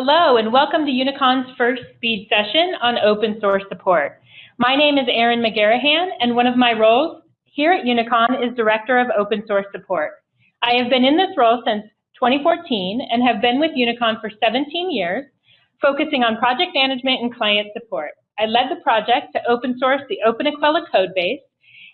Hello and welcome to Unicon's first speed session on open source support. My name is Erin McGarrahan and one of my roles here at Unicon is Director of Open Source Support. I have been in this role since 2014 and have been with Unicon for 17 years, focusing on project management and client support. I led the project to open source the openEQUELLA codebase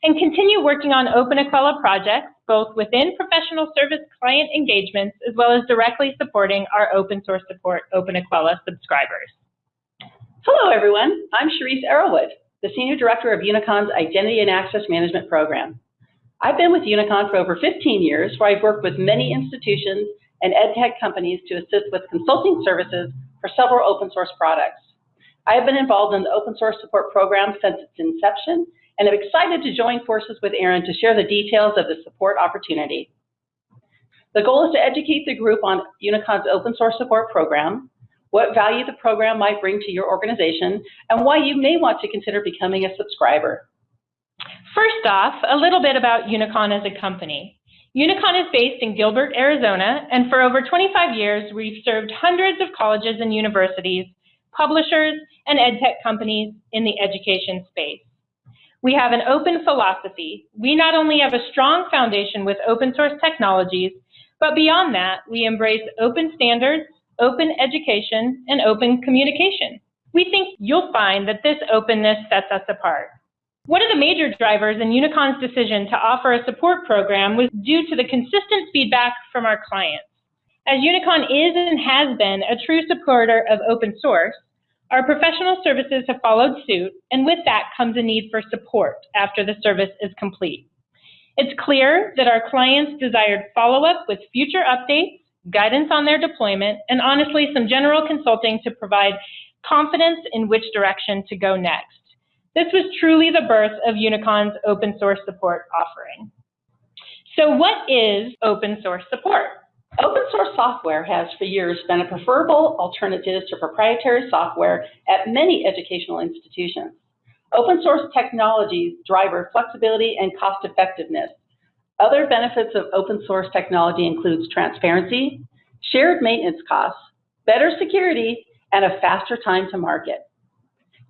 and continue working on openEQUELLA projects, both within professional service client engagements, as well as directly supporting our open source support openEQUELLA subscribers. Hello, everyone. I'm Cherise Arrowwood, the Senior Director of Unicon's Identity and Access Management Program. I've been with Unicon for over 15 years, where I've worked with many institutions and ed tech companies to assist with consulting services for several open source products. I have been involved in the open source support program since its inception and am excited to join forces with Erin to share the details of the support opportunity. The goal is to educate the group on Unicon's open source support program, what value the program might bring to your organization, and why you may want to consider becoming a subscriber. First off, a little bit about Unicon as a company. Unicon is based in Gilbert, Arizona, and for over 25 years, we've served hundreds of colleges and universities, publishers, and edtech companies in the education space. We have an open philosophy. We not only have a strong foundation with open source technologies, but beyond that, we embrace open standards, open education, and open communication. We think you'll find that this openness sets us apart. One of the major drivers in Unicon's decision to offer a support program was due to the consistent feedback from our clients. As Unicon is and has been a true supporter of open source, our professional services have followed suit, and with that comes a need for support after the service is complete. It's clear that our clients desired follow-up with future updates, guidance on their deployment, and honestly, some general consulting to provide confidence in which direction to go next. This was truly the birth of Unicon's open source support offering. So what is open source support? Open source software has for years been a preferable alternative to proprietary software at many educational institutions. Open source technologies drive flexibility and cost effectiveness. Other benefits of open source technology includes transparency, shared maintenance costs, better security, and a faster time to market.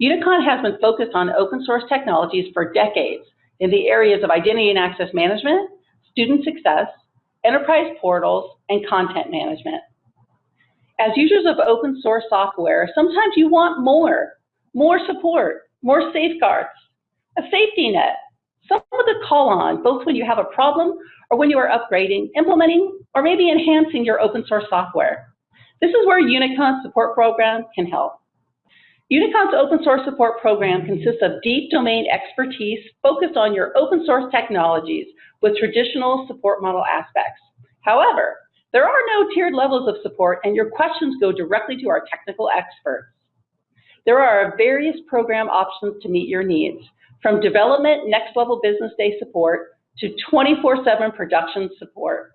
Unicon has been focused on open source technologies for decades in the areas of identity and access management, student success, enterprise portals, and content management. As users of open source software, sometimes you want more, more support, more safeguards, a safety net, someone to call on, both when you have a problem or when you are upgrading, implementing, or maybe enhancing your open source software. This is where Unicon support program can help. Unicon's open source support program consists of deep domain expertise focused on your open source technologies with traditional support model aspects. However, there are no tiered levels of support and your questions go directly to our technical experts. There are various program options to meet your needs, from development next level business day support to 24-7 production support.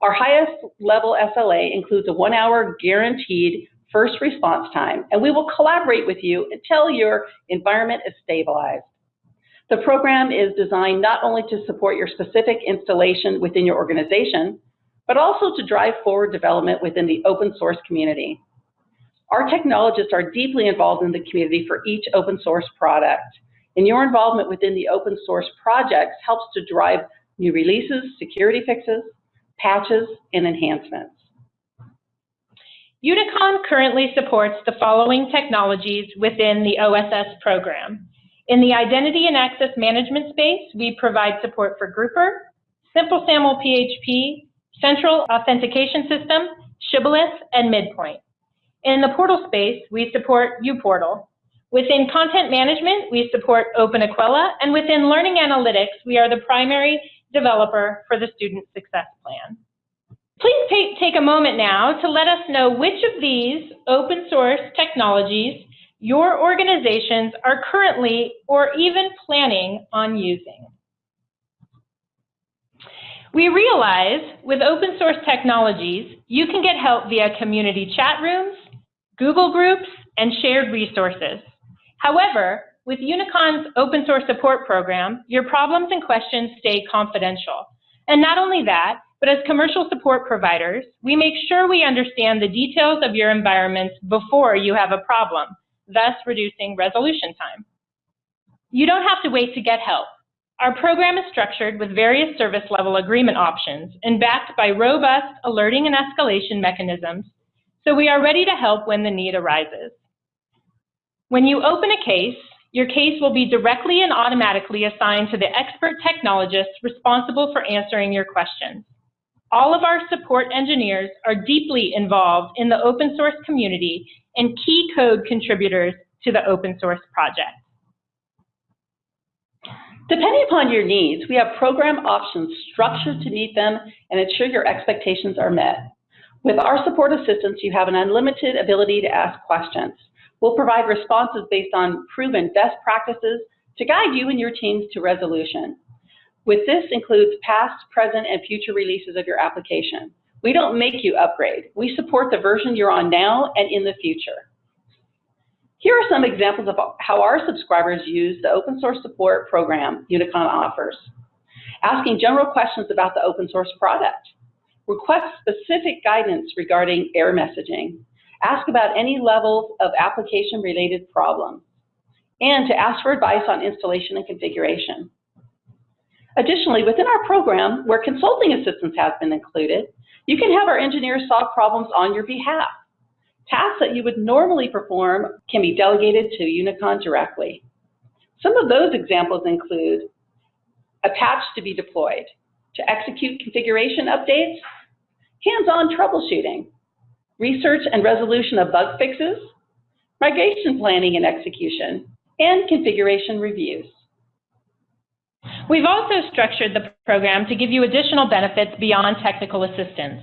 Our highest level SLA includes a one hour guaranteed first response time, and we will collaborate with you until your environment is stabilized. The program is designed not only to support your specific installation within your organization, but also to drive forward development within the open source community. Our technologists are deeply involved in the community for each open source product, and your involvement within the open source projects helps to drive new releases, security fixes, patches, and enhancements. Unicon currently supports the following technologies within the OSS program. In the identity and access management space, we provide support for Grouper, Simple SAML PHP, Central Authentication System, Shibboleth, and Midpoint. In the portal space, we support uPortal. Within content management, we support openEQUELLA, and within learning analytics, we are the primary developer for the Student Success Plan. Please take, take a moment now to let us know which of these open source technologies your organizations are currently or even planning on using. We realize with open source technologies, you can get help via community chat rooms, Google groups, and shared resources. However, with Unicon's open source support program, your problems and questions stay confidential. And not only that, but as commercial support providers, we make sure we understand the details of your environments before you have a problem, thus reducing resolution time. You don't have to wait to get help. Our program is structured with various service level agreement options and backed by robust alerting and escalation mechanisms, so we are ready to help when the need arises. When you open a case, your case will be directly and automatically assigned to the expert technologists responsible for answering your questions. All of our support engineers are deeply involved in the open source community and key code contributors to the open source project. Depending upon your needs, we have program options structured to meet them and ensure your expectations are met. With our support assistance, you have an unlimited ability to ask questions. We'll provide responses based on proven best practices to guide you and your teams to resolution. With this includes past, present, and future releases of your application. We don't make you upgrade. We support the version you're on now and in the future. Here are some examples of how our subscribers use the open source support program Unicon offers. Asking general questions about the open source product. Request specific guidance regarding error messaging. Ask about any levels of application-related problems. And to ask for advice on installation and configuration. Additionally, within our program, where consulting assistance has been included, you can have our engineers solve problems on your behalf. Tasks that you would normally perform can be delegated to Unicon directly. Some of those examples include a patch to be deployed, to execute configuration updates, hands-on troubleshooting, research and resolution of bug fixes, migration planning and execution, and configuration reviews. We've also structured the program to give you additional benefits beyond technical assistance.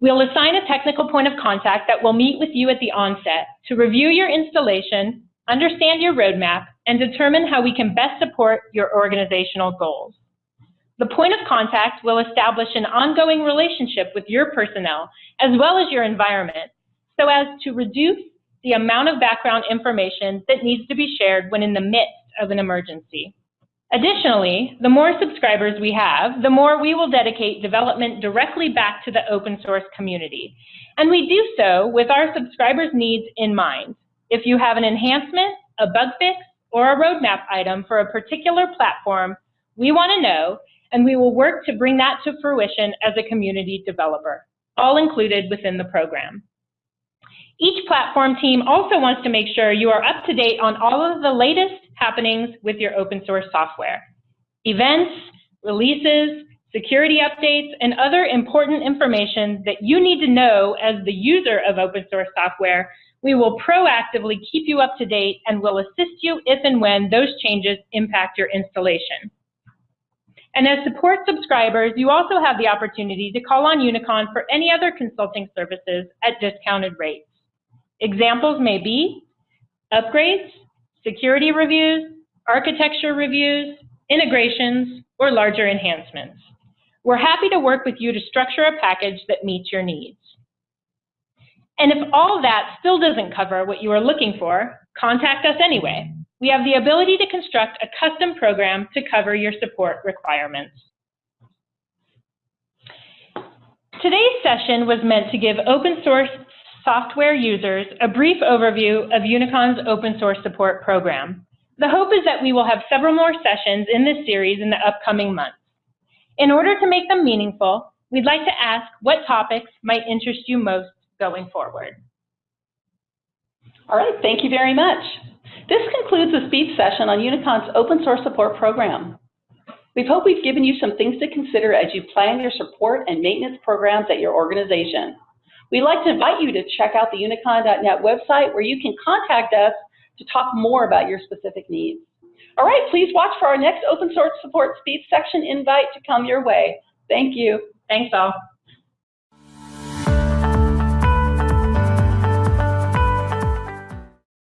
We'll assign a technical point of contact that will meet with you at the onset to review your installation, understand your roadmap, and determine how we can best support your organizational goals. The point of contact will establish an ongoing relationship with your personnel as well as your environment so as to reduce the amount of background information that needs to be shared when in the midst of an emergency. Additionally, the more subscribers we have, the more we will dedicate development directly back to the open source community. And we do so with our subscribers' needs in mind. If you have an enhancement, a bug fix, or a roadmap item for a particular platform, we want to know and we will work to bring that to fruition as a community developer, all included within the program. Each platform team also wants to make sure you are up to date on all of the latest happenings with your open source software. Events, releases, security updates, and other important information that you need to know as the user of open source software, we will proactively keep you up to date and will assist you if and when those changes impact your installation. And as support subscribers, you also have the opportunity to call on Unicon for any other consulting services at discounted rates. Examples may be upgrades, security reviews, architecture reviews, integrations, or larger enhancements. We're happy to work with you to structure a package that meets your needs. And if all that still doesn't cover what you are looking for, contact us anyway we have the ability to construct a custom program to cover your support requirements. Today's session was meant to give open source software users a brief overview of Unicon's open source support program. The hope is that we will have several more sessions in this series in the upcoming months. In order to make them meaningful, we'd like to ask what topics might interest you most going forward. All right, thank you very much. This concludes the speech session on Unicon's open source support program. We hope we've given you some things to consider as you plan your support and maintenance programs at your organization. We'd like to invite you to check out the unicon.net website where you can contact us to talk more about your specific needs. All right, please watch for our next open source support speech section invite to come your way. Thank you. Thanks all.